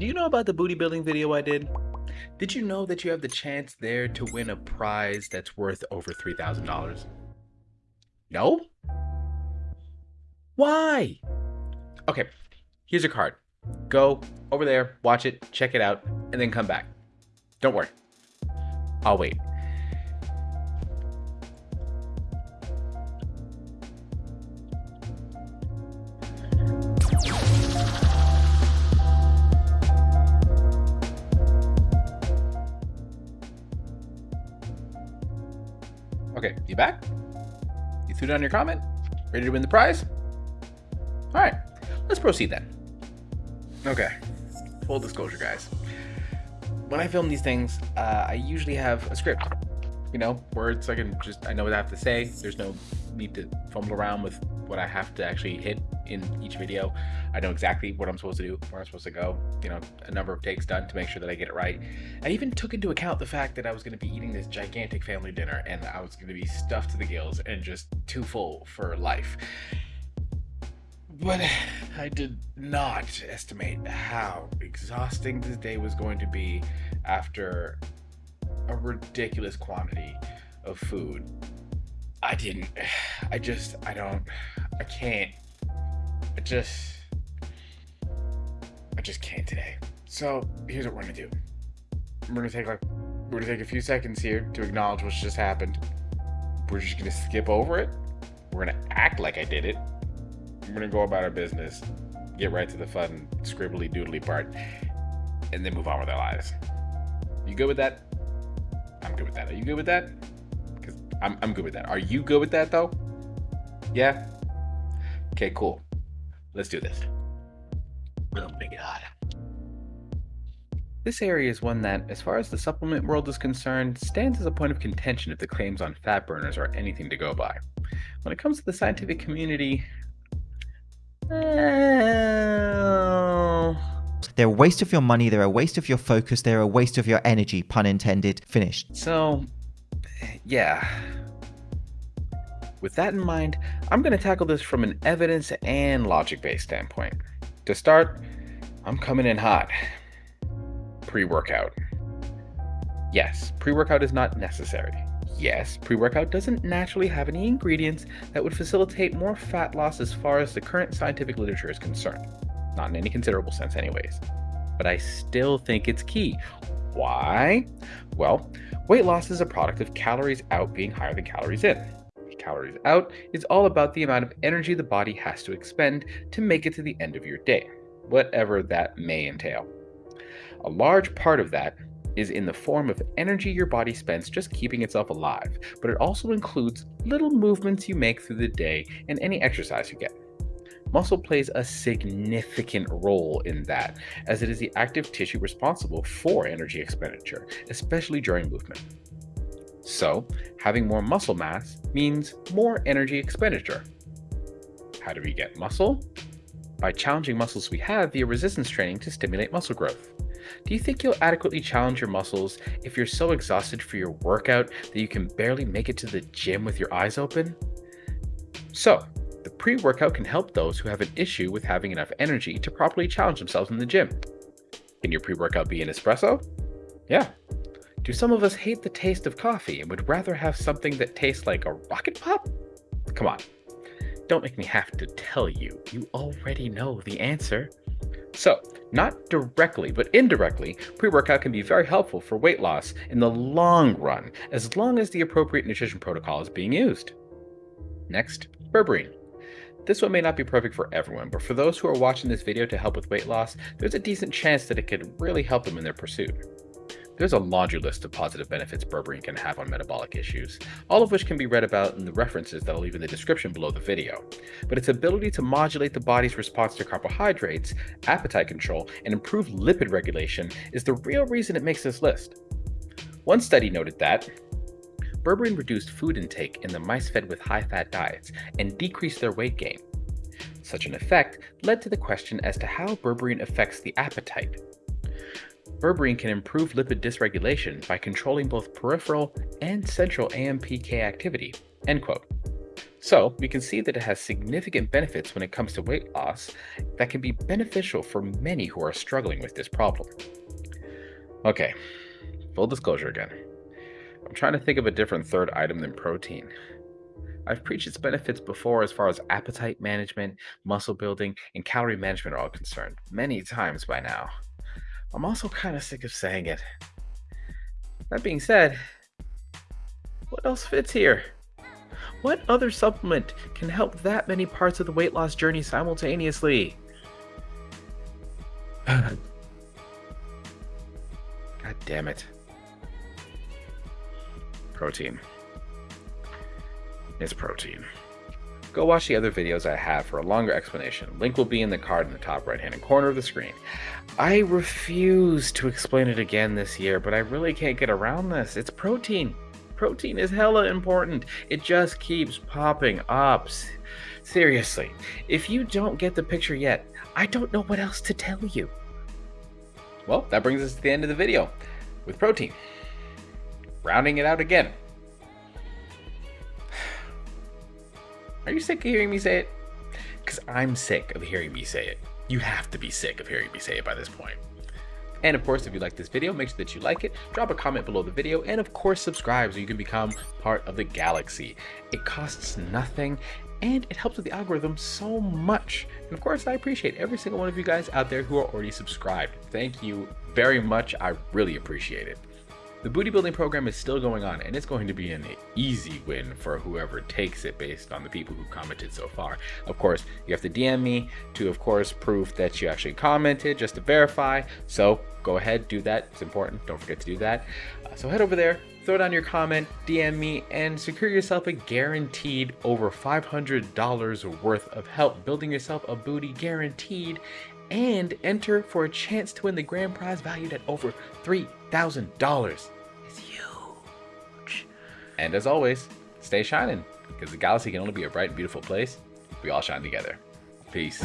Do you know about the booty building video I did? Did you know that you have the chance there to win a prize that's worth over $3,000? No? Why? Okay, here's your card. Go over there, watch it, check it out, and then come back. Don't worry. I'll wait. Threw down your comment? Ready to win the prize? All right, let's proceed then. Okay, full disclosure, guys. When I film these things, uh, I usually have a script. You know, words I can just, I know what I have to say. There's no need to fumble around with what I have to actually hit in each video. I know exactly what I'm supposed to do, where I'm supposed to go, you know, a number of takes done to make sure that I get it right. I even took into account the fact that I was going to be eating this gigantic family dinner and I was going to be stuffed to the gills and just too full for life. But I did not estimate how exhausting this day was going to be after a ridiculous quantity of food. I didn't. I just, I don't, I can't. I just, I just can't today. So here's what we're gonna do. We're gonna take like, we're gonna take a few seconds here to acknowledge what's just happened. We're just gonna skip over it. We're gonna act like I did it. We're gonna go about our business, get right to the fun, scribbly doodly part, and then move on with our lives. You good with that? I'm good with that. Are you good with that? Because I'm, I'm good with that. Are you good with that though? Yeah? Okay, cool. Let's do this. Oh my god. This area is one that, as far as the supplement world is concerned, stands as a point of contention if the claims on fat burners are anything to go by. When it comes to the scientific community, uh, They're a waste of your money, they're a waste of your focus, they're a waste of your energy, pun intended. Finished. So, yeah. With that in mind, I'm going to tackle this from an evidence and logic based standpoint. To start, I'm coming in hot. Pre workout. Yes, pre workout is not necessary. Yes, pre workout doesn't naturally have any ingredients that would facilitate more fat loss as far as the current scientific literature is concerned. Not in any considerable sense, anyways. But I still think it's key. Why? Well, weight loss is a product of calories out being higher than calories in. Calories out is all about the amount of energy the body has to expend to make it to the end of your day, whatever that may entail. A large part of that is in the form of energy your body spends just keeping itself alive, but it also includes little movements you make through the day and any exercise you get. Muscle plays a significant role in that, as it is the active tissue responsible for energy expenditure, especially during movement. So, having more muscle mass means more energy expenditure. How do we get muscle? By challenging muscles we have via resistance training to stimulate muscle growth. Do you think you'll adequately challenge your muscles if you're so exhausted for your workout that you can barely make it to the gym with your eyes open? So, the pre workout can help those who have an issue with having enough energy to properly challenge themselves in the gym. Can your pre workout be an espresso? Yeah. Do some of us hate the taste of coffee and would rather have something that tastes like a rocket pop? Come on. Don't make me have to tell you. You already know the answer. So, not directly, but indirectly, pre workout can be very helpful for weight loss in the long run, as long as the appropriate nutrition protocol is being used. Next, berberine. This one may not be perfect for everyone, but for those who are watching this video to help with weight loss, there's a decent chance that it could really help them in their pursuit. There's a laundry list of positive benefits berberine can have on metabolic issues, all of which can be read about in the references that I'll leave in the description below the video. But its ability to modulate the body's response to carbohydrates, appetite control, and improve lipid regulation is the real reason it makes this list. One study noted that berberine reduced food intake in the mice fed with high-fat diets and decreased their weight gain. Such an effect led to the question as to how berberine affects the appetite. Berberine can improve lipid dysregulation by controlling both peripheral and central AMPK activity. End quote. So we can see that it has significant benefits when it comes to weight loss that can be beneficial for many who are struggling with this problem. Okay, full disclosure again. I'm trying to think of a different third item than protein. I've preached its benefits before as far as appetite management, muscle building, and calorie management are all concerned, many times by now. I'm also kind of sick of saying it. That being said, what else fits here? What other supplement can help that many parts of the weight loss journey simultaneously? God damn it. Protein. It's protein. Go watch the other videos I have for a longer explanation. Link will be in the card in the top right hand corner of the screen. I refuse to explain it again this year, but I really can't get around this. It's protein. Protein is hella important. It just keeps popping up. Seriously, if you don't get the picture yet, I don't know what else to tell you. Well, that brings us to the end of the video with protein. Rounding it out again. Are you sick of hearing me say it? Because I'm sick of hearing me say it. You have to be sick of hearing me say it by this point. And of course, if you like this video, make sure that you like it, drop a comment below the video, and of course, subscribe so you can become part of the galaxy. It costs nothing, and it helps with the algorithm so much. And of course, I appreciate every single one of you guys out there who are already subscribed. Thank you very much. I really appreciate it. The booty building program is still going on and it's going to be an easy win for whoever takes it based on the people who commented so far. Of course, you have to DM me to, of course, prove that you actually commented just to verify. So go ahead, do that. It's important. Don't forget to do that. Uh, so head over there, throw down your comment, DM me, and secure yourself a guaranteed over $500 worth of help building yourself a booty guaranteed and enter for a chance to win the grand prize valued at over $3,000. It's huge. And as always, stay shining because the galaxy can only be a bright and beautiful place. If we all shine together. Peace.